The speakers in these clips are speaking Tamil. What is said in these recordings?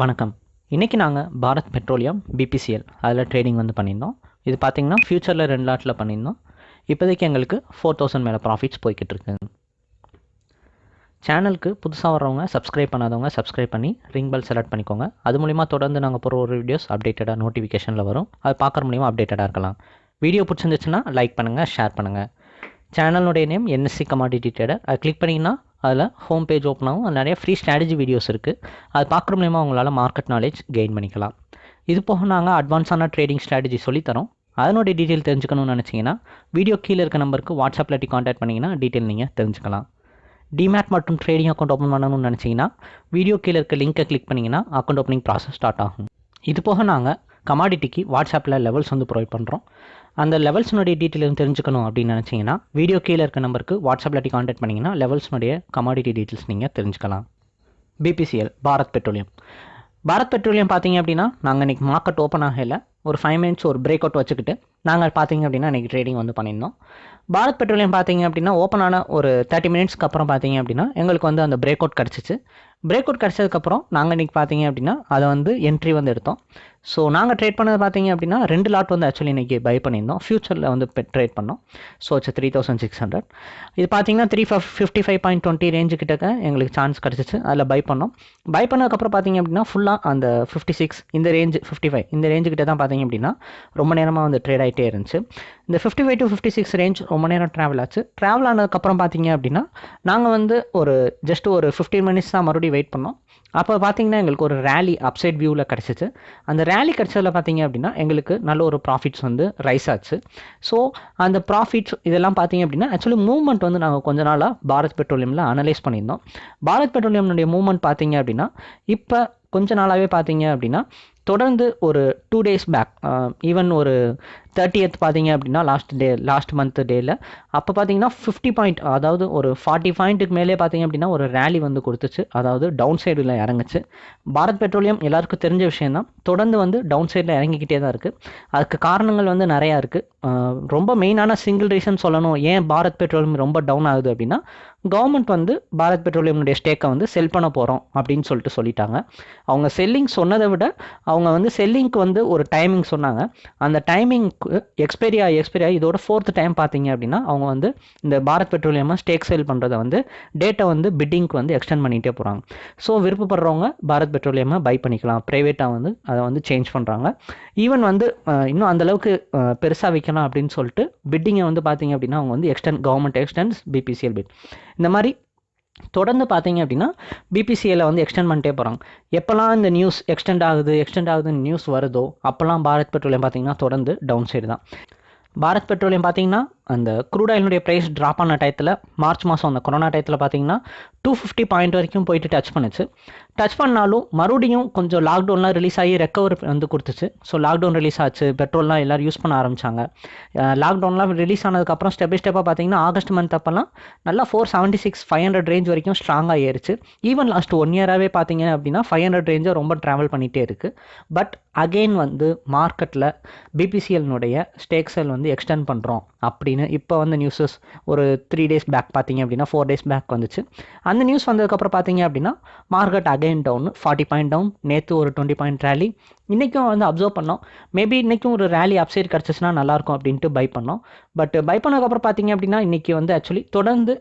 வணக்கம். இன்றைக்கி நாங்கள் பாரத் பெட்ரோலியம் பிபிசிஎல் அதில் ட்ரேடிங் வந்து பண்ணியிருந்தோம். இது பார்த்திங்கன்னா ஃப்யூச்சரில் ரெண்டு லாட்டில் பண்ணியிருந்தோம். இப்போதைக்கு எங்களுக்கு ஃபோர் தௌசண்ட் மேலே ப்ராஃபிட்ஸ் போய்கிட்டு இருக்குங்க சேனலுக்கு புதுசாக வர்றவங்க சப்ஸ்கிரைப் பண்ணாதவங்க சப்ஸ்கிரைப் பண்ணி ரிங் பெல் செலக்ட் பண்ணிக்கோங்க. அது மூலிமா தொடர்ந்து நாங்கள் போகிற ஒரு வீடியோஸ் அப்டேட்டடாக நோட்டிஃபிகேஷனில் வரும். அது பார்க்குற மூலிமா அப்டேட்டடாக இருக்கலாம். வீடியோ பிடிச்சிருந்துச்சுன்னா லைக் பண்ணுங்கள் ஷேர் பண்ணுங்கள் சேனலுடைய நேம் என்எஸ்சி கமாடிட்டி ட்ரேடர் அதை கிளிக் பண்ணிங்கன்னா அதில் ஹோம் பேஜ் ஓப்பன் ஆகும். நிறைய ஃப்ரீ ஸ்ட்ராட்டஜி வீடியோஸ் இருக்குது அது பார்க்குற மூலியமாக உங்களால் மார்க்கெட் நாலேஜ் கெயின் பண்ணிக்கலாம். இது போக நாங்கள் அட்வான்ஸான ட்ரேடிங் ஸ்ட்ராட்டஜி சொல்லித்தரோம் அதனுடைய டீட்டெயில் தெரிஞ்சுக்கணும்னு நினச்சிங்கன்னா வீடியோ கீழே இருக்க நம்பருக்கு வாட்ஸ்அப்பில் டி காண்டாக்ட் பண்ணிங்கன்னா டீட்டெயில் நீங்கள் தெரிஞ்சுக்கலாம். டிமேட் மற்றும் ட்ரேடிங் அக்கௌண்ட் ஓப்பன் பண்ணணும்னு நினச்சிங்கன்னா வீடியோ கீழே இருக்க லிங்க்கை கிளிக் பண்ணிங்கன்னா அக்கௌண்ட் ஓப்பனிங் ப்ராசஸ் ஸ்டார்ட் ஆகும். இது போக நாங்கள் கமாடிட்டிக்கு வாட்ஸ்அப்பில் லெவல்ஸ் வந்து ப்ரொவைட் பண்ணுறோம் அந்த லெவல்ஸ்னுடைய டீட்டெயில் தெரிஞ்சுக்கணும் அப்படின்னு நினச்சிங்கன்னா வீடியோ கீழே இருக்க நம்பருக்கு வாட்ஸ்அப்பில் டி காண்டாக்ட் பண்ணிங்கன்னா லெவல்ஸ்னுடைய கமாடிட்டி டீட்டெயில்ஸ் நீங்கள் தெரிஞ்சுக்கலாம். BPCL Bharat petroleum. Bharat petroleum பார்த்தீங்க அப்படின்னா நாங்கள் இன்றைக்கி மார்க்கெட் ஓப்பன் ஆகல. ஒரு ஃபைவ் மினிட்ஸ் ஒரு பிரேக் அவுட் வச்சுக்கிட்டு நாங்கள் பார்த்தீங்க அப்படின்னா இன்றைக்கி ட்ரேடிங் வந்து பண்ணியிருந்தோம். பாரத் பெட்ரோலியம் பார்த்தீங்க அப்படின்னா ஓப்பன் ஆன ஒரு தேர்ட்டி மினிட்ஸ்க்கு அப்புறம் பார்த்தீங்க அப்படின்னா எங்களுக்கு வந்து அந்த பிரேக் அவுட் கிடச்சிச்சு. பிரேக் அவுட் கிடச்சதுக்கப்புறம் நாங்கள் இன்றைக்கி பார்த்தீங்க அப்படின்னா அதை வந்து என்ட்ரி வந்து எடுத்தோம். ஸோ நாங்கள் ட்ரேட் பண்ணது பார்த்தீங்க அப்படின்னா ரெண்டு லாட் வந்து ஆக்சுவலி இன்றைக்கி பை பண்ணியிருந்தோம். ஃபியூச்சரில் வந்து ட்ரேட் பண்ணோம். So it's three thousand six hundred இது பார்த்தீங்கன்னா three fifty five point twenty range கிட்டக்க எங்களுக்கு சான்ஸ் கிடச்சிச்சு. அதில் பை பண்ணோம். பை பண்ணதுக்கப்புறம் பார்த்தீங்க அப்படின்னா ஃபுல்லாக அந்த ஃபிஃப்டி சிக்ஸ் இந்த ரேஞ்சு ஃபிஃப்டி ஃபைவ் இந்த ரேஞ்சு கிட்ட தான் பார்த்தீங்க அப்படின்னா ரொம்ப நேரமாக வந்து ட்ரேட் ஆகிட்டே இருந்துச்சு. இந்த fifty five to fifty six range ரொம்ப நேரம் ட்ராவல் ஆச்சு. ட்ராவல் ஆனதுக்கப்புறம் பார்த்தீங்க அப்படின்னா நாங்கள் வந்து ஒரு ஜஸ்ட் ஒரு ஃபிஃப்டீன் மினிட்ஸ் தான் மறுபடியும் வெயிட் பண்ணோம். அப்போ பார்த்தீங்கன்னா எங்களுக்கு ஒரு ரேலி அப்சைட் வியூவில் கிடச்சிச்சு. அந்த ரேலி கிடச்சதில் பார்த்தீங்க அப்படின்னா எங்களுக்கு நல்ல ஒரு ப்ராஃபிட்ஸ் வந்து ரைஸ் ஆச்சு. ஸோ அந்த ப்ராஃபிட்ஸ் இதெல்லாம் பார்த்தீங்க அப்படின்னா ஆக்சுவலி மூவ்மெண்ட் வந்து நாங்கள் கொஞ்ச நாளாக பாரத் பெட்ரோலியமில் அனலைஸ் பண்ணியிருந்தோம். பாரத் பெட்ரோலியம்னுடைய மூவ்மெண்ட் பார்த்தீங்க அப்படின்னா இப்போ கொஞ்ச நாளாகவே பார்த்தீங்க அப்படின்னா தொடர்ந்து ஒரு டூ டேஸ் பேக் ஈவன் ஒரு தேர்ட்டியத் பார்த்தீங்க அப்படின்னா லாஸ்ட் டே லாஸ்ட் மந்த் டேயில் அப்போ பார்த்தீங்கன்னா ஃபிஃப்டி பாயிண்ட் அதாவது ஒரு ஃபார்ட்டி பாயிண்ட்டுக்கு மேலே பார்த்தீங்க அப்படின்னா ஒரு ரேலி வந்து கொடுத்துச்சு. அதாவது டவுன் சைடில் இறங்குச்சு. பாரத் பெட்ரோலியம் எல்லாருக்கும் தெரிஞ்ச விஷயம் தான் தொடர்ந்து வந்து டவுன் சைடில் இறங்கிக்கிட்டே தான் இருக்குது அதுக்கு காரணங்கள் வந்து நிறையா இருக்குது ரொம்ப மெயினான சிங்கிள் ரீசன் சொல்லணும். ஏன் பாரத் பெட்ரோலியம் ரொம்ப டவுன் ஆகுது அப்படின்னா கவர்மெண்ட் வந்து பாரத் பெட்ரோலியமுடைய ஸ்டேக்கை வந்து செல் பண்ண போகிறோம் அப்படின்னு சொல்லிட்டு சொல்லிட்டாங்க. அவங்க செல்லிங் சொன்னதை விட அவங்க அவங்க வந்து செல்லிங்க்கு வந்து ஒரு டைமிங் சொன்னாங்க. அந்த டைமிங்க்கு எக்ஸ்பைரி ஆகி எக்ஸ்பைரி ஆகி இதோட ஃபோர்த் டைம் பார்த்தீங்க அப்படின்னா அவங்க வந்து இந்த பாரத் பெட்ரோலியமாக ஸ்டேக் சேல் பண்ணுறதை வந்து டேட்டை வந்து பிட்டிங்க்கு வந்து எக்ஸ்டெண்ட் பண்ணிகிட்டே போகிறாங்க ஸோ விருப்பப்படுறவங்க பாரத் பெட்ரோலியமாக பை பண்ணிக்கலாம். ப்ரைவேட்டாக வந்து அதை வந்து சேஞ்ச் பண்ணுறாங்க ஈவன் வந்து இன்னும் அந்தளவுக்கு பெருசாக விற்கலாம் அப்படின்னு சொல்லிட்டு பிட்டிங்கை வந்து பார்த்தீங்க அப்படின்னா அவங்க வந்து extend government extends BPCL bid இந்த மாதிரி தொடர்ந்து பார்த்தீங்க அப்படின்னா பிபிசிஏல வந்து எக்ஸ்டெண்ட் பண்ணிட்டே போகிறாங்க எப்போல்லாம் இந்த நியூஸ் எக்ஸ்டெண்ட் ஆகுது எக்ஸ்டெண்ட் ஆகுதுன்னு நியூஸ் வருதோ அப்போல்லாம் பாரத் பெட்ரோலியம் பார்த்தீங்கன்னா தொடர்ந்து டவுன் சைடு தான். பாரத் பெட்ரோலியம் பார்த்தீங்கன்னா அந்த க்ரூட் ஆயிலுடைய ப்ரைஸ் ட்ராப் ஆன டயத்தில் மார்ச் மாதம் அந்த கொரோனா டயத்தில் பார்த்தீங்கன்னா டூ ஃபிஃப்டி பாயிண்ட் வரைக்கும் போயிட்டு டச் பண்ணுச்சு. டச் பண்ணாலும் மறுபடியும் கொஞ்சம் லாக்டவுன்லாம் ரிலீஸ் ஆகி ரெக்கவர் வந்து கொடுத்துச்சு. ஸோ லாக்டவுன் ரிலீஸ் ஆச்சு. பெட்ரோல்லாம் எல்லோரும் யூஸ் பண்ண ஆரம்பித்தாங்க லாக்டவுன்லாம் ரிலீஸ் ஆனதுக்கப்புறம் ஸ்டெப் பை ஸ்டெப்பாக பார்த்தீங்கன்னா ஆகஸ்ட் மந்த் அப்போல்லாம் நல்லா four seventy six five hundred range வரைக்கும் ஸ்ட்ராங்காக ஏறிச்சு ஈவன் லாஸ்ட் ஒன் இயராகவே பார்த்தீங்க அப்படின்னா ஃபைவ் ஹண்ட்ரட் ரேஞ்சை ரொம்ப ட்ராவல் பண்ணிகிட்டே இருக்குது பட் அகெயின் வந்து மார்க்கெட்டில் பிபிசிஎல்னுடைய ஸ்டேக் செல் வந்து எக்ஸ்டெண்ட் பண்ணுறோம் அப்படின்னு இப்போ வந்து நியூஸஸ் ஒரு த்ரீ டேஸ் பேக் பார்த்தீங்க அப்படின்னா ஃபோர் டேஸ் பேக் வந்துச்சு. அந்த நியூஸ் வந்ததுக்கப்புறம் பார்த்தீங்க அப்படின்னா market again down forty point down நேற்று ஒரு டுவெண்ட்டி பாயிண்ட் ரேலி இன்றைக்கும் வந்து அப்சர்வ் பண்ணோம். மேபி இன்றைக்கும் ஒரு ரேலி அப்சைட் கிடச்சிச்சுன்னா நல்லாயிருக்கும் அப்படின்ட்டு பை பண்ணோம். பட் பை பண்ணதுக்கப்புறம் பார்த்தீங்க அப்படின்னா இன்றைக்கி வந்து ஆக்சுவலி தொடர்ந்து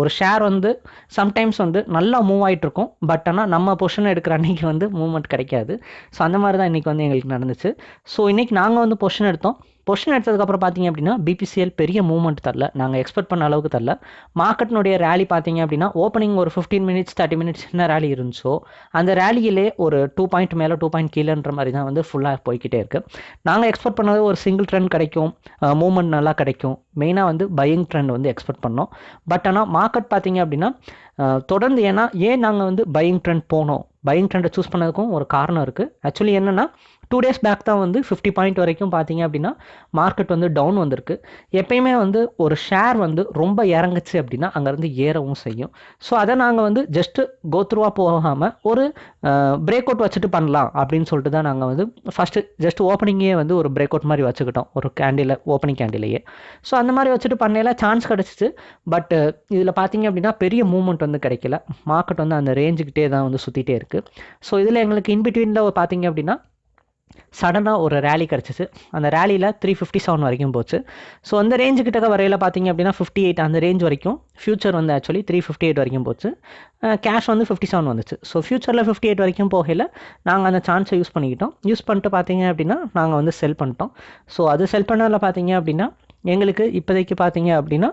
ஒரு ஷேர் வந்து சம்டைம்ஸ் வந்து நல்லா மூவ் ஆகிட்ருக்கும் பட் ஆனால் நம்ம பொசிஷன் எடுக்கிற அன்றைக்கி வந்து மூவ்மெண்ட் கிடைக்காது. ஸோ அந்த மாதிரி தான் இன்றைக்கி வந்து எங்களுக்கு நடந்துச்சு. ஸோ இன்றைக்கி நாங்கள் வந்து பொசிஷன் எடுத்தோம். பொசிஷன் எடுத்ததுக்கப்புறம் பார்த்தீங்க அப்படின்னா பிபிசிஎல் பெரிய மூவ்மெண்ட் தரல. நாங்கள் எக்ஸ்பெக்ட் பண்ண அளவுக்கு தரல. மார்க்கெட்னுடைய ரேலி பார்த்தீங்க அப்படின்னா ஓப்பனிங் ஒரு ஃபிஃப்டீன் மினிட்ஸ் தேர்ட்டி மினிட்ஸ் என்ன ரேலி இருந்துச்சோ அந்த ரேலியிலே ஒரு டூ பாயிண்ட் மேலே டூ பாயிண்ட் கீழேன்ற மாதிரி தான் வந்து ஃபுல்லாக போய்கிட்டே இருக்குது நாங்கள் எக்ஸ்பெக்ட் பண்ணது ஒரு சிங்கிள் ட்ரெண்ட் கிடைக்கும். மூவ்மெண்ட் நல்லா கிடைக்கும். மெயினாக வந்து பையிங் ட்ரெண்ட் வந்து எக்ஸ்பெக்ட் பண்ணோம். பட் ஆனால் மார்க்கெட் பார்த்தீங்க அப்படின்னா தொடர்ந்து ஏன்னா ஏன் நாங்கள் வந்து பையிங் ட்ரெண்ட் போனோம்? பையிங் ட்ரெண்டை சூஸ் பண்ணதுக்கும் ஒரு காரணம் இருக்குது ஆக்சுவலி என்னென்னா டூ டேஸ் பேக் தான் வந்து ஃபிஃப்டி பாயிண்ட் வரைக்கும் பார்த்தீங்க அப்படின்னா மார்க்கெட் வந்து டவுன் வந்திருக்கு. எப்பயுமே வந்து ஒரு ஷேர் வந்து ரொம்ப இறங்குச்சு அப்படின்னா அங்கேருந்து ஏறவும் செய்யும். ஸோ அதை நாங்கள் வந்து ஜஸ்ட்டு கோத்ரூவாக போகாமல் ஒரு பிரேக் அவுட் வச்சுட்டு பண்ணலாம் அப்படின்னு சொல்லிட்டு தான் நாங்கள் வந்து ஃபஸ்ட்டு ஜஸ்ட் ஓப்பனிங்கே வந்து ஒரு பிரேக் அவுட் மாதிரி வச்சுக்கிட்டோம். ஒரு கேண்டில் ஓப்பனிங் கேண்டிலேயே ஸோ அந்த மாதிரி வச்சுட்டு பண்ணையில சான்ஸ் கிடச்சிச்சு. பட் இதில் பார்த்தீங்க அப்படின்னா பெரிய மூவ்மெண்ட் வந்து கிடைக்கல. மார்க்கெட் வந்து அந்த ரேஞ்சுக்கிட்டே தான் வந்து சுற்றிட்டே இருக்குது ஸோ இதில் எங்களுக்கு இன்பிட்வீனில் பார்த்தீங்க அப்படின்னா சடனாக ஒரு ரேலி கிடச்சிச்சு. அந்த ரேலியில் த்ரீ ஃபிஃப்டி செவன் வரைக்கும் போச்சு. ஸோ அந்த ரேஞ்சு கிட்டக்க வரையில் பார்த்தீங்க அப்படின்னா ஃபிஃப்டி எயிட் அந்த ரேஞ்ச் வரைக்கும் ஃபியூச்சர் வந்து ஆக்சுவலி த்ரீ ஃபிஃப்டி எயிட் வரைக்கும் போச்சு. கேஷ் வந்து ஃபிஃப்டி செவன் வந்துச்சு. ஸோ ஃபியூச்சரில் ஃபிஃப்டி எயிட் வரைக்கும் போகையில் நாங்கள் அந்த சான்ஸை யூஸ் பண்ணிக்கிட்டோம். யூஸ் பண்ணிட்டு பார்த்தீங்க அப்படின்னா நாங்கள் வந்து செல் பண்ணிட்டோம். ஸோ அது செல் பண்ணதில் பார்த்தீங்க அப்படின்னா எங்களுக்கு இப்போதைக்கு பார்த்தீங்க அப்படின்னா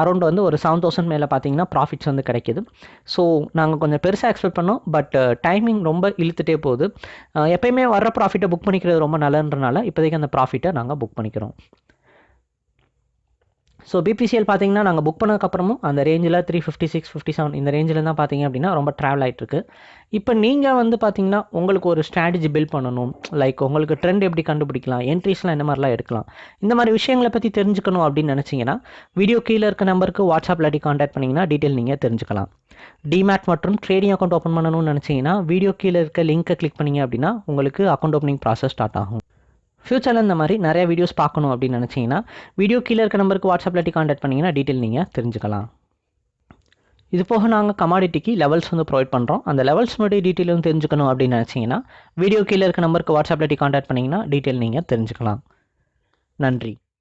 அரௌண்ட் வந்து ஒரு செவன் தௌசண்ட் மேலே பார்த்தீங்கன்னா ப்ராஃபிட்ஸ் வந்து கிடைக்கிது. ஸோ நாங்கள் கொஞ்சம் பெருசாக எக்ஸ்பெக்ட் பண்ணோம் பட் டைமிங் ரொம்ப இழுத்துட்டே போகுது. எப்பயுமே வர்ற ப்ராஃபிட்டை புக் பண்ணிக்கிறது ரொம்ப நல்லன்றனால இப்போதைக்கு அந்த ப்ராஃபிட்டை நாங்கள் புக் பண்ணிக்கிறோம். ஸோ பிபிசிஎல் பார்த்தீங்கன்னா நாங்கள் புக் பண்ணதுக்கப்புறமும் அந்த ரேஞ்சில் three fifty six fifty seven இந்த ரேஞ்சில் தான் பார்த்தீங்க அப்படின்னா ரொம்ப ட்ராவல் ஆகிட்டுருக்கு இப்போ நீங்கள் வந்து பார்த்தீங்கன்னா உங்களுக்கு ஒரு ஸ்ட்ராட்டஜி பில்ட் பண்ணணும். லைக் உங்களுக்கு ட்ரெண்ட் எப்படி கண்டுபிடிக்கலாம்? என்ட்ரிஸ்லாம் என்ன மாதிரிலாம் எடுக்கலாம்? இந்த மாதிரி விஷயங்களை பற்றி தெரிஞ்சுக்கணும் அப்படின்னு நினச்சிங்கன்னா வீடியோ கீழே இருக்க நம்பருக்கு வாட்ஸ்அப்பில் இல்லாட்டி காண்டாக்ட் பண்ணிங்கன்னா டீட்டெயில் நீங்கள் தெரிஞ்சுக்கலாம். டிமேட் மற்றும் ட்ரேடிங் அக்கௌண்ட் ஓப்பன் பண்ணணும்னு நினச்சிங்கன்னா வீடியோ கீழே இருக்க லிங்க்கை கிளிக் பண்ணிங்க அப்படின்னா உங்களுக்கு அக்கௌண்ட் ஓப்பனிங் ப்ராசஸ் ஸ்டார்ட் ஆகும். ஃப்யூச்சரில் இந்த மாதிரி நிறைய வீடியோஸ் பார்க்கணும் அப்படின்னு நினச்சிங்கன்னா வீடியோ கீழே இருக்க நம்பருக்கு வாட்ஸ்அப்பில் இல்லாட்டி காண்டாக்ட் பண்ணிங்கன்னா டீட்டெயில் நீங்கள் தெரிஞ்சுக்கலாம். இது போக நாங்கள் கமாடிட்டிக்கு லெவல்ஸ் வந்து ப்ரொவைட் பண்ணுறோம் அந்த லெவல்ஸ் மட்டும் டீட்டெயிலும் தெரிஞ்சுக்கணும் அப்படின்னு நினச்சிங்கன்னா வீடியோ கீழே இருக்க நம்பருக்கு வாட்ஸ்அப்பில் இல்லாட்டி காண்டாக்ட் பண்ணிங்கன்னா டீட்டெயில் நீங்கள் தெரிஞ்சுக்கலாம். நன்றி.